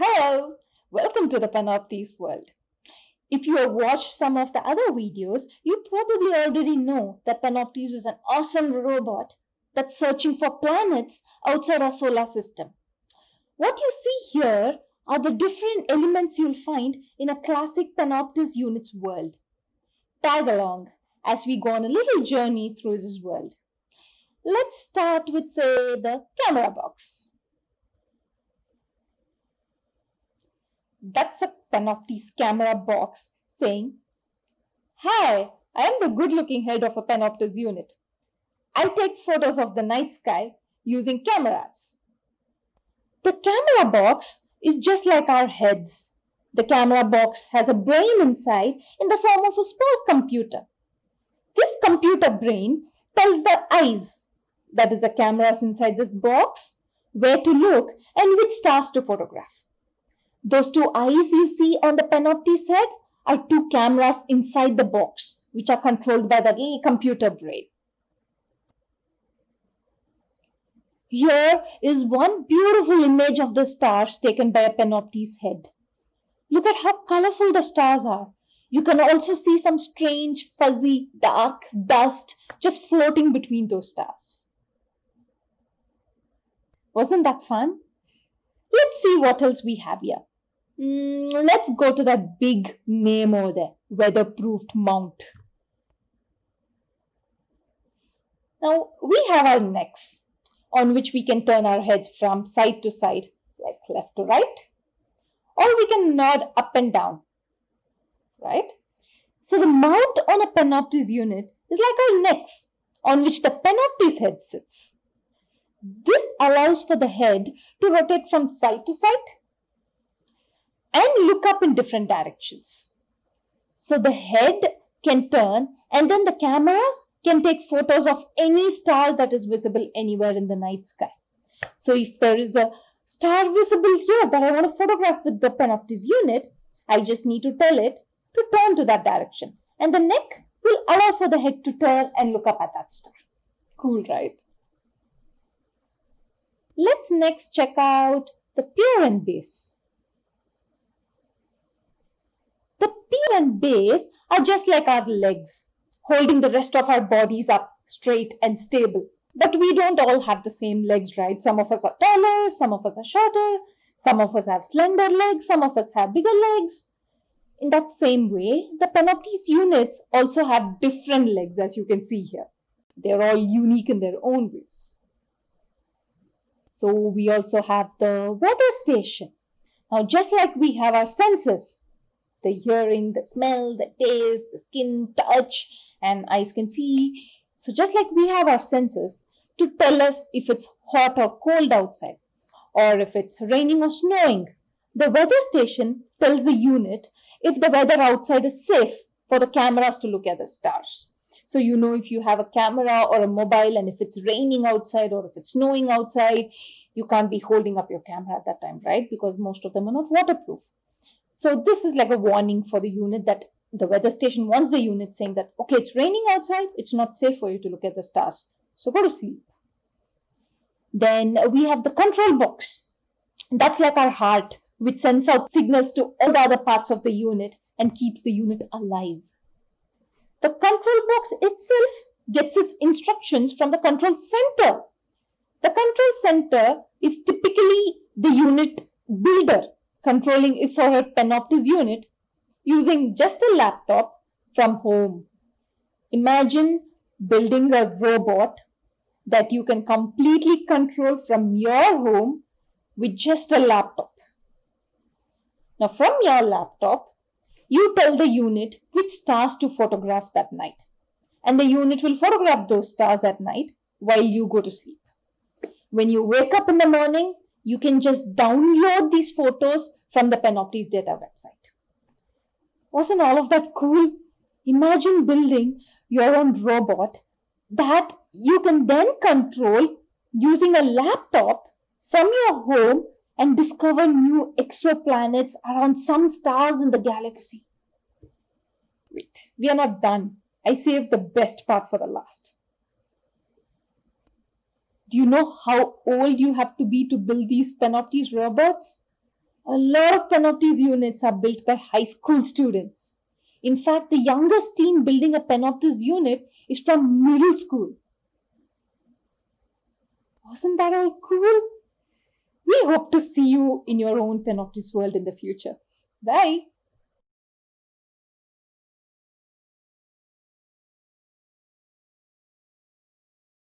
Hello, welcome to the Panoptes world. If you have watched some of the other videos, you probably already know that Panoptes is an awesome robot that's searching for planets outside our solar system. What you see here are the different elements you'll find in a classic Panoptes units world. Tag along as we go on a little journey through this world. Let's start with, say, the camera box. That's a Panoptes camera box saying, Hi, I am the good looking head of a Panoptes unit. I take photos of the night sky using cameras. The camera box is just like our heads. The camera box has a brain inside in the form of a small computer. This computer brain tells the eyes that is the cameras inside this box, where to look and which stars to photograph. Those two eyes you see on the Panoptes head are two cameras inside the box, which are controlled by the computer brain. Here is one beautiful image of the stars taken by a Panoptes head. Look at how colorful the stars are. You can also see some strange, fuzzy, dark dust just floating between those stars. Wasn't that fun? Let's see what else we have here. Mm, let's go to that big name over there, weatherproofed mount. Now we have our necks on which we can turn our heads from side to side, like left to right, or we can nod up and down, right? So the mount on a Panoptes unit is like our necks on which the Panoptes head sits. This allows for the head to rotate from side to side and look up in different directions. So the head can turn and then the cameras can take photos of any star that is visible anywhere in the night sky. So if there is a star visible here that I want to photograph with the Panoptes unit, I just need to tell it to turn to that direction. And the neck will allow for the head to turn and look up at that star. Cool, right? Let's next check out the pier and base. The pier and base are just like our legs, holding the rest of our bodies up straight and stable. But we don't all have the same legs, right? Some of us are taller, some of us are shorter, some of us have slender legs, some of us have bigger legs. In that same way, the Panoptes units also have different legs, as you can see here. They're all unique in their own ways. So we also have the weather station. Now, just like we have our senses, the hearing, the smell, the taste, the skin, touch, and eyes can see. So just like we have our senses to tell us if it's hot or cold outside, or if it's raining or snowing, the weather station tells the unit if the weather outside is safe for the cameras to look at the stars. So you know if you have a camera or a mobile and if it's raining outside or if it's snowing outside, you can't be holding up your camera at that time, right? Because most of them are not waterproof. So this is like a warning for the unit that the weather station wants the unit saying that, okay, it's raining outside, it's not safe for you to look at the stars. So go to sleep. Then we have the control box. That's like our heart, which sends out signals to all the other parts of the unit and keeps the unit alive. The control box itself gets its instructions from the control center. The control center is typically the unit builder controlling his or her unit using just a laptop from home. Imagine building a robot that you can completely control from your home with just a laptop. Now, from your laptop, you tell the unit which stars to photograph that night. And the unit will photograph those stars at night while you go to sleep. When you wake up in the morning, you can just download these photos from the Panoptes data website. Wasn't all of that cool? Imagine building your own robot that you can then control using a laptop from your home and discover new exoplanets around some stars in the galaxy. Wait, we are not done. I saved the best part for the last. Do you know how old you have to be to build these Panoptes robots? A lot of Panoptes units are built by high school students. In fact, the youngest teen building a Panoptes unit is from middle school. Wasn't that all cool? We hope to see you in your own Panoptes world in the future. Bye.